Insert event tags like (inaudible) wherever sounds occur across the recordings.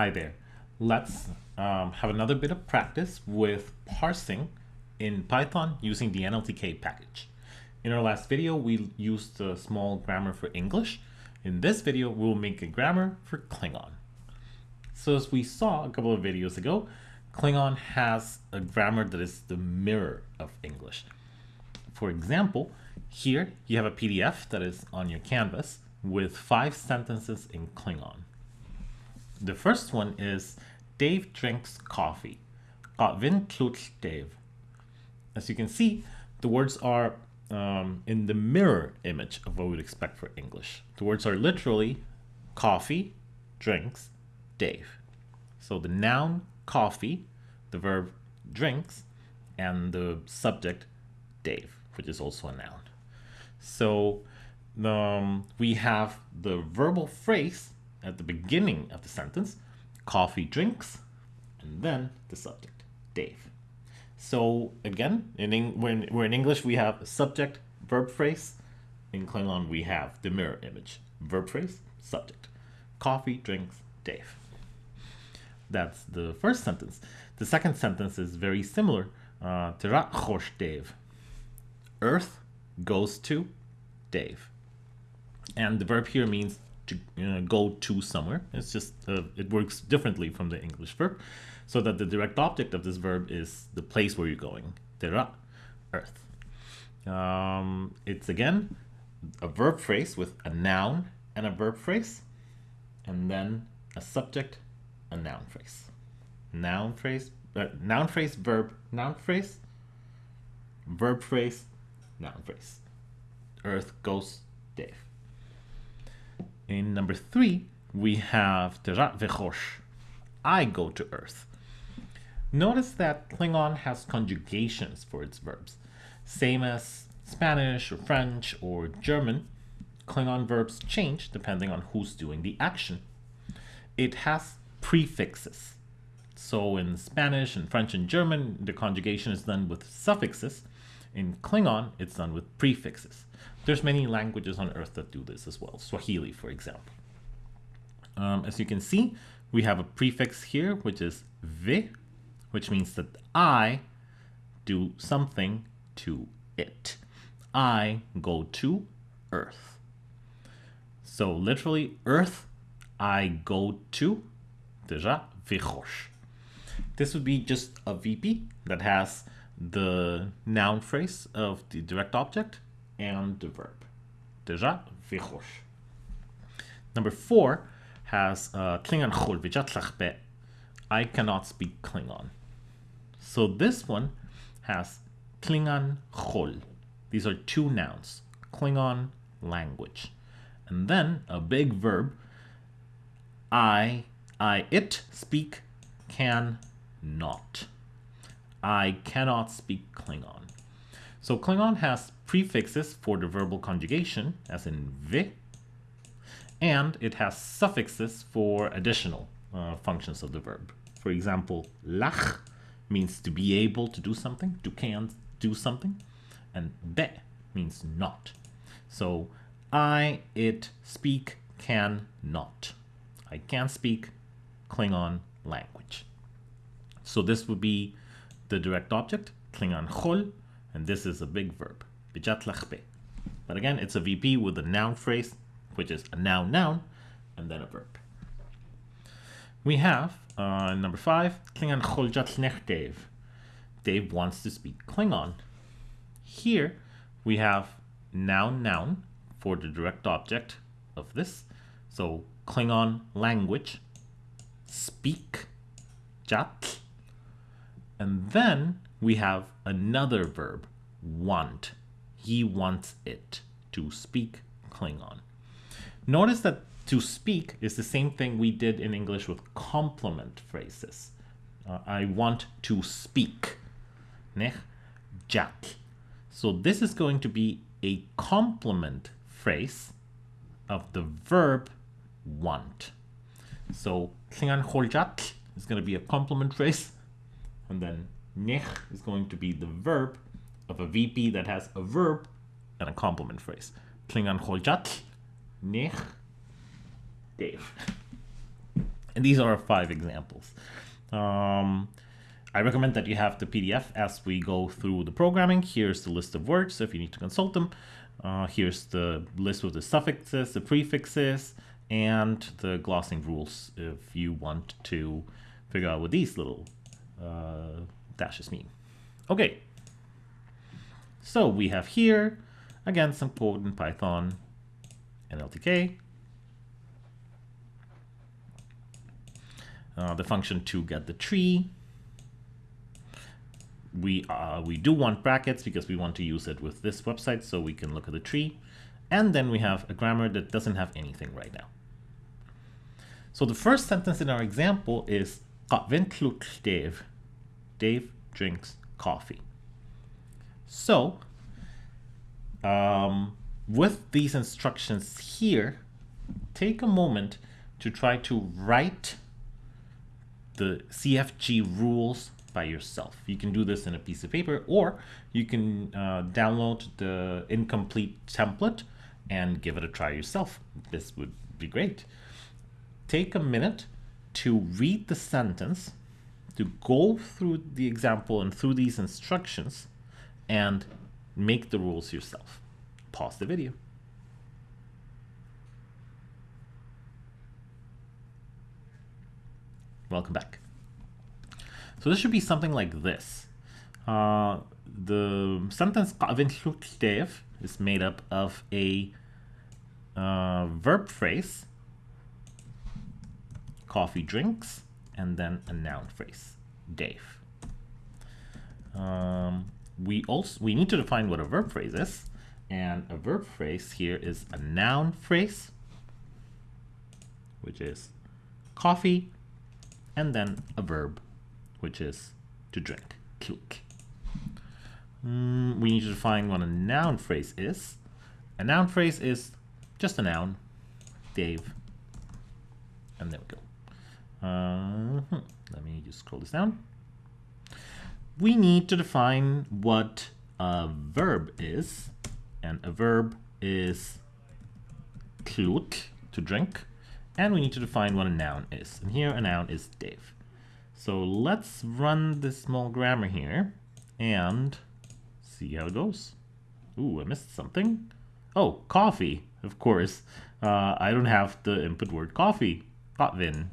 Hi there. Let's um, have another bit of practice with parsing in Python using the NLTK package. In our last video, we used a small grammar for English. In this video, we'll make a grammar for Klingon. So as we saw a couple of videos ago, Klingon has a grammar that is the mirror of English. For example, here you have a PDF that is on your canvas with five sentences in Klingon. The first one is Dave drinks coffee. Vin klutscht Dave. As you can see, the words are um, in the mirror image of what we would expect for English. The words are literally coffee, drinks, Dave. So the noun coffee, the verb drinks, and the subject Dave, which is also a noun. So um, we have the verbal phrase at the beginning of the sentence, coffee drinks, and then the subject, Dave. So again, in when we're in English, we have subject, verb phrase. In Klingon, we have the mirror image, verb phrase, subject. Coffee drinks, Dave. That's the first sentence. The second sentence is very similar. Uh, Dave. Earth goes to Dave. And the verb here means to uh, go to somewhere. It's just, uh, it works differently from the English verb. So that the direct object of this verb is the place where you're going. terra, earth. Um, it's again a verb phrase with a noun and a verb phrase. And then a subject, a noun phrase. Noun phrase, uh, noun phrase, verb, noun phrase, verb phrase, noun phrase. Earth goes Dave. In number three, we have Terat Vechosh. I go to Earth. Notice that Klingon has conjugations for its verbs. Same as Spanish or French or German, Klingon verbs change depending on who's doing the action. It has prefixes. So in Spanish and French and German, the conjugation is done with suffixes. In Klingon, it's done with prefixes. There's many languages on earth that do this as well. Swahili, for example. Um, as you can see, we have a prefix here, which is vi, which means that I do something to it. I go to earth. So literally, earth, I go to, déjà, vichosh. This would be just a VP that has the noun phrase of the direct object and the verb. Déjà, vichosh. Number four has uh, Klingon chol I cannot speak Klingon. So this one has Klingon chol. These are two nouns. Klingon language. And then a big verb. I, I, it speak can not. I cannot speak Klingon. So Klingon has prefixes for the verbal conjugation, as in vi, and it has suffixes for additional uh, functions of the verb. For example, lach means to be able to do something, to can do something, and be means not. So I, it, speak, can not. I can speak Klingon language. So this would be the direct object, Klingon chol, and this is a big verb, But again, it's a VP with a noun phrase, which is a noun noun, and then a verb. We have, uh, number five, Klingon choljat Dave. Dave wants to speak Klingon. Here, we have noun noun for the direct object of this. So Klingon language, speak, jat. And then we have another verb, want. He wants it to speak Klingon. Notice that to speak is the same thing we did in English with complement phrases. Uh, I want to speak. Nech, Jack. So this is going to be a complement phrase of the verb want. So Klingon holjat is going to be a complement phrase. And then nech is going to be the verb of a VP that has a verb and a complement phrase. Klingon holjat, nech, Dave. And these are five examples. Um, I recommend that you have the PDF as we go through the programming. Here's the list of words if you need to consult them. Uh, here's the list with the suffixes, the prefixes, and the glossing rules if you want to figure out what these little uh, dashes mean. Okay, so we have here, again, some code in Python NLTK. Uh, the function to get the tree. We, uh, we do want brackets because we want to use it with this website so we can look at the tree. And then we have a grammar that doesn't have anything right now. So the first sentence in our example is Dave. Drinks coffee. So um, with these instructions here, take a moment to try to write the CFG rules by yourself. You can do this in a piece of paper or you can uh, download the incomplete template and give it a try yourself. This would be great. Take a minute to read the sentence, to go through the example and through these instructions and make the rules yourself. Pause the video. Welcome back. So this should be something like this. Uh, the sentence is made up of a uh, verb phrase, coffee drinks, and then a noun phrase, Dave. Um, we also we need to define what a verb phrase is, and a verb phrase here is a noun phrase, which is coffee, and then a verb, which is to drink, kluk. Mm, we need to define what a noun phrase is. A noun phrase is just a noun, Dave, and there we go. Uh, let me just scroll this down we need to define what a verb is. And a verb is kluk, to drink. And we need to define what a noun is. And here a noun is Dave. So let's run this small grammar here and see how it goes. Ooh, I missed something. Oh, coffee, of course. Uh, I don't have the input word coffee. Kotvin.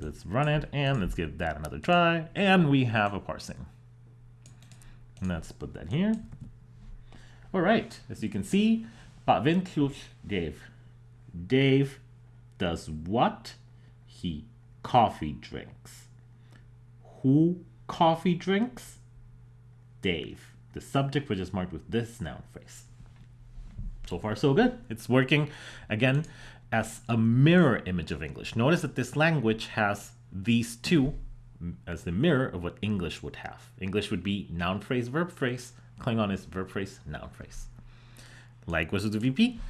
Let's run it and let's give that another try. And we have a parsing. And let's put that here. All right, as you can see, Vin Dave. Dave does what? He coffee drinks. Who coffee drinks? Dave. The subject which is marked with this noun phrase. So far, so good. It's working. Again, as a mirror image of English. Notice that this language has these two as the mirror of what English would have. English would be noun phrase, verb phrase. Klingon is verb phrase, noun phrase. Likewise with VP,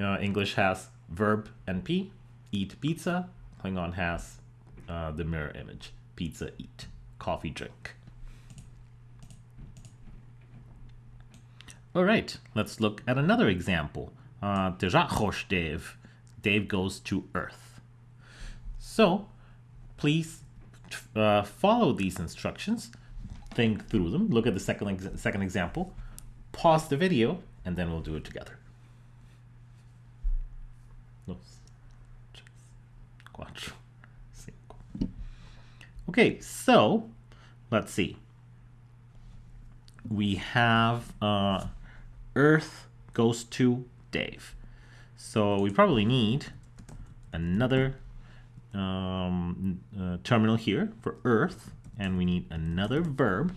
uh, English has verb and P, eat pizza. Klingon has uh, the mirror image, pizza, eat, coffee, drink. All right, let's look at another example. Uh, Dave goes to Earth. So please uh, follow these instructions, think through them, look at the second, second example, pause the video, and then we'll do it together. Okay, so let's see. We have uh, Earth goes to Dave. So we probably need another um, uh, terminal here for earth, and we need another verb.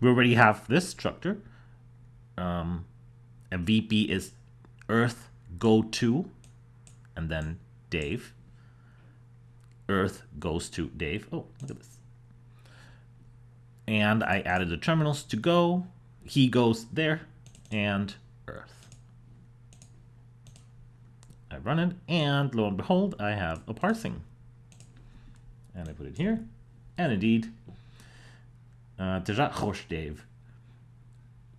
We already have this structure. Um, a VP is earth go to, and then Dave. Earth goes to Dave. Oh, look at this. And I added the terminals to go. He goes there, and Earth. Run it, and lo and behold, I have a parsing. And I put it here, and indeed, uh, Dave.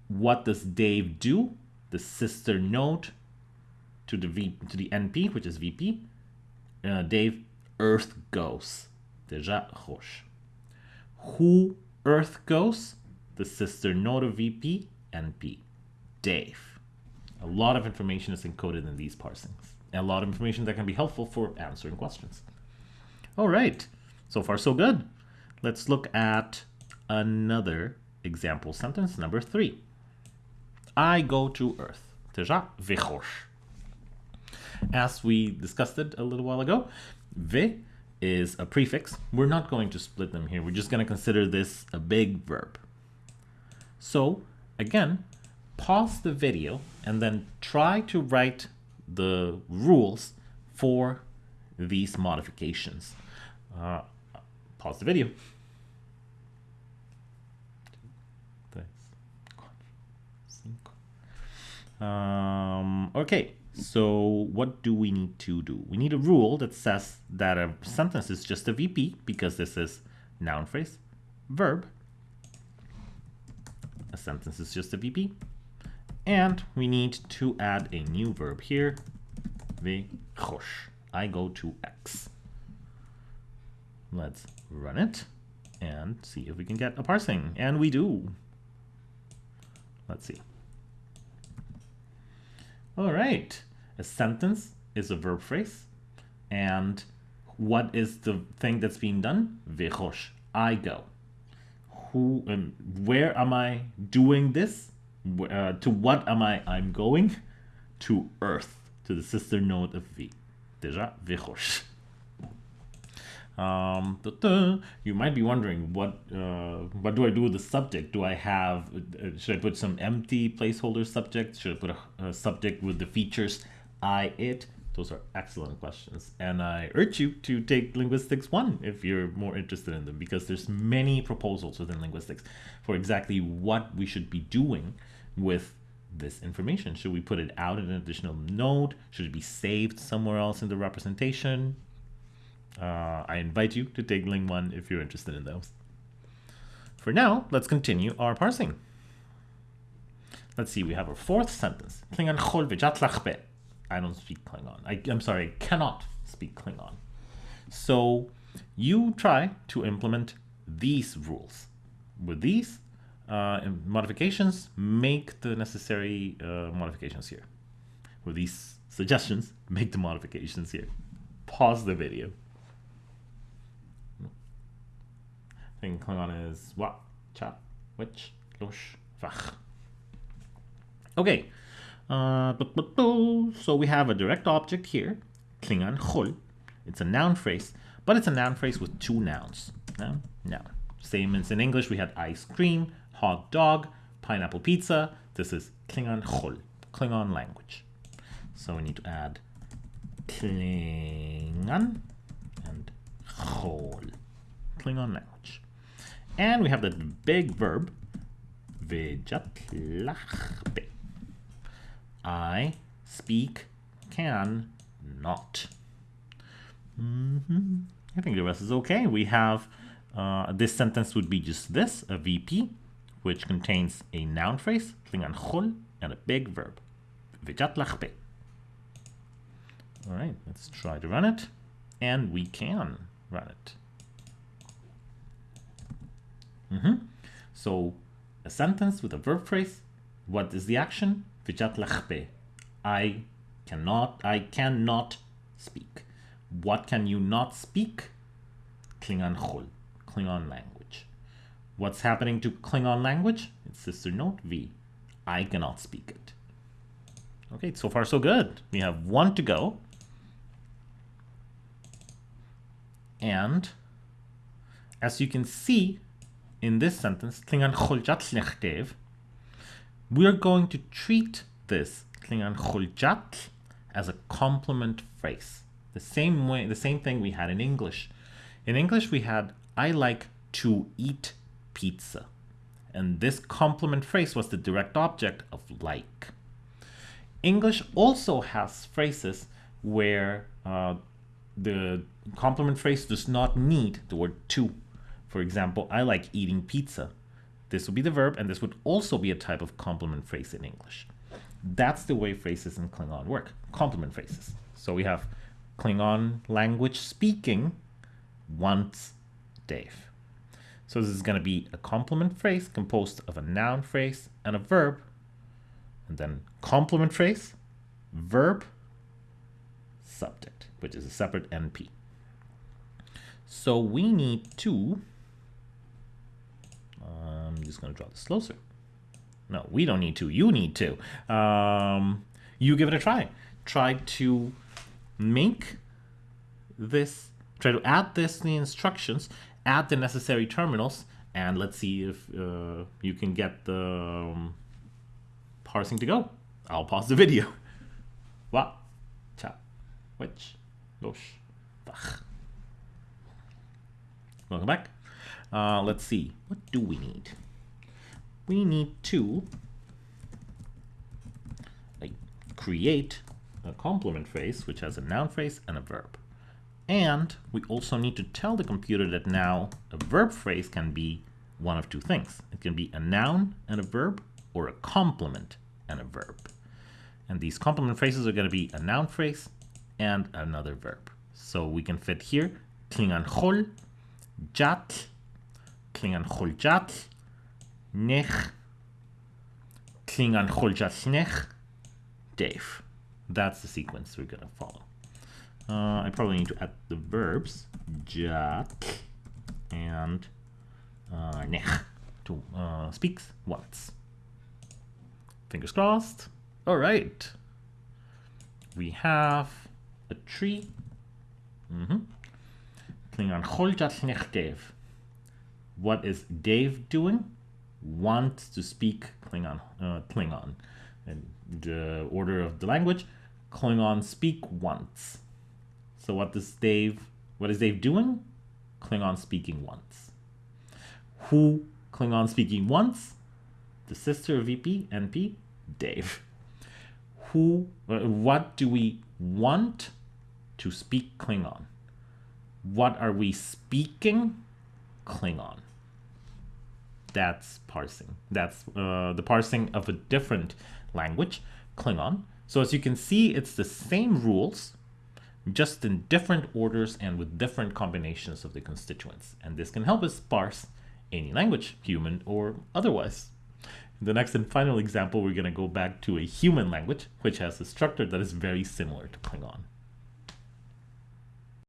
What does Dave do? the sister node to the V to the NP, which is VP. Uh, Dave, Earth goes. Déjà roche. Who Earth goes? The sister node of VP, NP. Dave. A lot of information is encoded in these parsings. A lot of information that can be helpful for answering questions. All right, so far so good. Let's look at another example sentence, number three. I go to Earth. Déjà, vichosh. As we discussed it a little while ago, ve is a prefix. We're not going to split them here. We're just going to consider this a big verb. So again, pause the video and then try to write the rules for these modifications. Uh, pause the video. Um, okay, so what do we need to do? We need a rule that says that a sentence is just a VP because this is noun phrase, verb. A sentence is just a VP. And we need to add a new verb here, I go to X. Let's run it and see if we can get a parsing. And we do. Let's see. All right. A sentence is a verb phrase. And what is the thing that's being done? Vichosh. I go. Who and where am I doing this? Uh, to what am I? I'm going to Earth, to the sister node of V. Déjà, Vichosh. Um, you might be wondering what uh, what do I do with the subject? Do I have uh, should I put some empty placeholder subject? Should I put a, a, subject with the features I it? Those are excellent questions, and I urge you to take linguistics one if you're more interested in them because there's many proposals within linguistics for exactly what we should be doing with this information. Should we put it out in an additional node? Should it be saved somewhere else in the representation? Uh, I invite you to take Ling 1 if you're interested in those. For now, let's continue our parsing. Let's see, we have our fourth sentence. Klingon I don't speak Klingon. I, I'm sorry, I cannot speak Klingon. So you try to implement these rules. With these modifications, make the necessary uh, modifications here. With these suggestions, make the modifications here. Pause the video. thing Klingon is what, chat, which, lush, vach. Okay, uh, so we have a direct object here, Klingon chol. It's a noun phrase, but it's a noun phrase with two nouns. Noun, noun. Same as in English, we had ice cream, hot dog, pineapple pizza. This is Klingon chol, Klingon language. So we need to add Klingon and chol, Klingon language. And we have the big verb, vijatlachbe. I speak, can, not. Mm -hmm. I think the rest is okay. We have, uh, this sentence would be just this, a VP, which contains a noun phrase, klingan chol, and a big verb, vijatlachbe. All right, let's try to run it. And we can run it. Mm -hmm. So a sentence with a verb phrase. What is the action? I cannot, I cannot speak. What can you not speak? Klingon chol, Klingon language. What's happening to Klingon language? It's sister note V. I cannot speak it. Okay, so far so good. We have one to go. And as you can see, in this sentence, Klingan choljat we are going to treat this Klingan choljat as a complement phrase. The same way, the same thing we had in English. In English, we had I like to eat pizza. And this complement phrase was the direct object of like. English also has phrases where uh, the complement phrase does not need the word to for example, I like eating pizza. This would be the verb, and this would also be a type of complement phrase in English. That's the way phrases in Klingon work, complement phrases. So we have Klingon language speaking wants Dave. So this is going to be a complement phrase composed of a noun phrase and a verb, and then complement phrase, verb, subject, which is a separate NP. So we need to, um, I'm just going to draw this closer. No, we don't need to. You need to. Um, you give it a try. Try to make this, try to add this to the instructions, add the necessary terminals, and let's see if uh, you can get the um, parsing to go. I'll pause the video. (laughs) Wa, cha, which, losh, bach. Welcome back. Uh, let's see. What do we need? We need to like, create a complement phrase, which has a noun phrase and a verb. And we also need to tell the computer that now a verb phrase can be one of two things. It can be a noun and a verb or a complement and a verb. And these complement phrases are going to be a noun phrase and another verb. So we can fit here klingan hol, jat, klingan hol jat, nech, klingan hol jat nech, Dave. That's the sequence we're going to follow. Uh, I probably need to add the verbs jat and uh, nech to uh, speaks once. Fingers crossed. All right. We have a tree. Mm-hmm. Klingon Holjat Dave. What is Dave doing? Wants to speak Klingon. Uh, Klingon. And the order of the language, Klingon speak once. So what does Dave, what is Dave doing? Klingon speaking once. Who Klingon speaking once? The sister of VP, NP, Dave. Who, what do we want to speak Klingon? What are we speaking? Klingon. That's parsing. That's uh, the parsing of a different language, Klingon. So as you can see, it's the same rules, just in different orders and with different combinations of the constituents. And this can help us parse any language, human or otherwise. In the next and final example, we're going to go back to a human language, which has a structure that is very similar to Klingon.